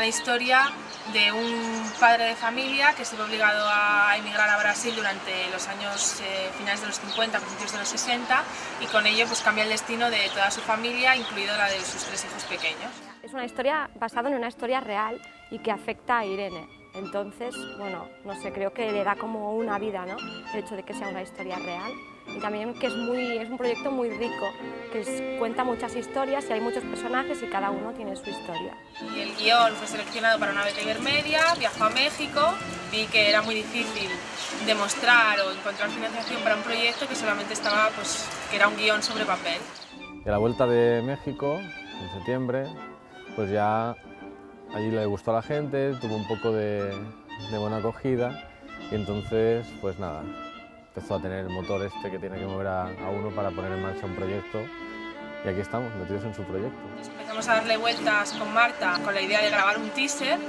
la historia de un padre de familia que estuvo obligado a emigrar a Brasil durante los años eh, finales de los 50, principios de los 60 y con ello pues cambia el destino de toda su familia, incluido la de sus tres hijos pequeños. Es una historia basada en una historia real y que afecta a Irene. Entonces, bueno, no sé, creo que le da como una vida, ¿no? El hecho de que sea una historia real y también que es, muy, es un proyecto muy rico, que cuenta muchas historias y hay muchos personajes y cada uno tiene su historia. Y el guion fue seleccionado para una beca Ibermedia, viajó a México, vi que era muy difícil demostrar o encontrar financiación para un proyecto que solamente estaba, pues, que era un guion sobre papel. Y a la vuelta de México, en septiembre, pues ya allí le gustó a la gente, tuvo un poco de, de buena acogida y entonces, pues nada, empezó a tener el motor este que tiene que mover a, uno para poner en marcha un proyecto y aquí estamos, metidos en su proyecto. Empezamos a darle vueltas con Marta con la idea de grabar un teaser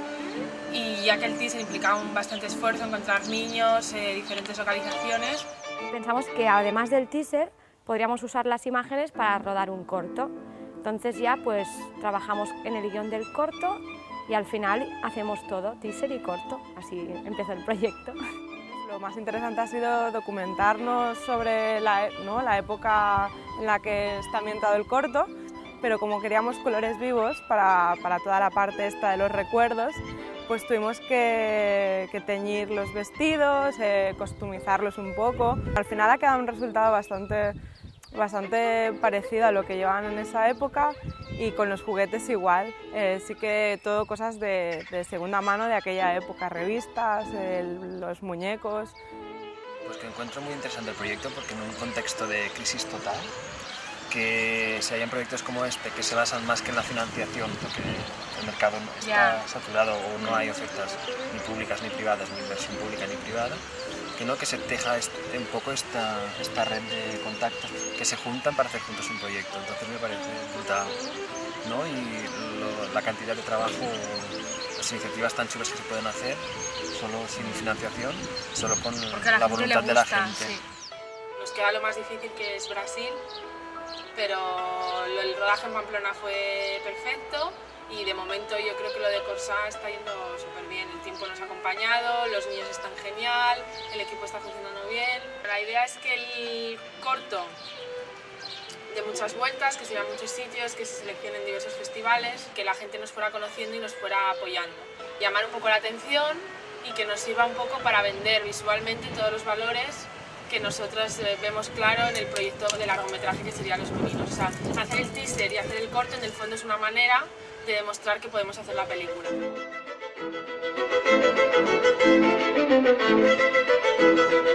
y ya que el teaser implicaba un bastante esfuerzo, encontrar niños, eh, diferentes localizaciones. Pensamos que además del teaser podríamos usar las imágenes para rodar un corto. Entonces ya pues trabajamos en el guion del corto y al final hacemos todo, teaser y corto. Así empezó el proyecto. Lo más interesante ha sido documentarnos sobre la, la época en la que está ambientado el corto, pero como queríamos colores vivos para, para toda la parte esta de los recuerdos, pues tuvimos que, que teñir los vestidos, eh, costumizarlos un poco. Al final ha quedado un resultado bastante bastante parecido a lo que llevaban en esa época y con los juguetes igual. Eh, sí que todo cosas de, segunda mano de aquella época, revistas, los muñecos. Pues que encuentro muy interesante el proyecto porque en un contexto de crisis total, que se hayan proyectos como este que se basan más que en la financiación, porque el mercado está saturado o no hay ofertas ni públicas ni privadas, ni inversión pública ni privada, que se teja un poco esta, esta red de contactos que se juntan para hacer juntos un proyecto. Entonces me parece brutal. ¿no? Y la cantidad de trabajo, las iniciativas tan chulas que se pueden hacer, solo sin financiación, solo con la, voluntad de la gente. Nos queda lo más difícil que es Brasil, pero el rodaje en Pamplona fue perfecto y de momento yo creo que lo de Corsa está yendo súper bien. El tiempo nos ha acompañado, los niños están genial, el equipo está funcionando bien. La idea es que el corto de muchas vueltas, que se vea muchos sitios, que se seleccionen diversos festivales, que la gente nos fuera conociendo y nos fuera apoyando. Llamar un poco la atención y que nos sirva un poco para vender visualmente todos los valores que nosotros eh, vemos claro en el proyecto de largometraje que sería Los Meninos. O sea, hacer el teaser y hacer el corto en el fondo es una manera de demostrar que podemos hacer la película. Thank you.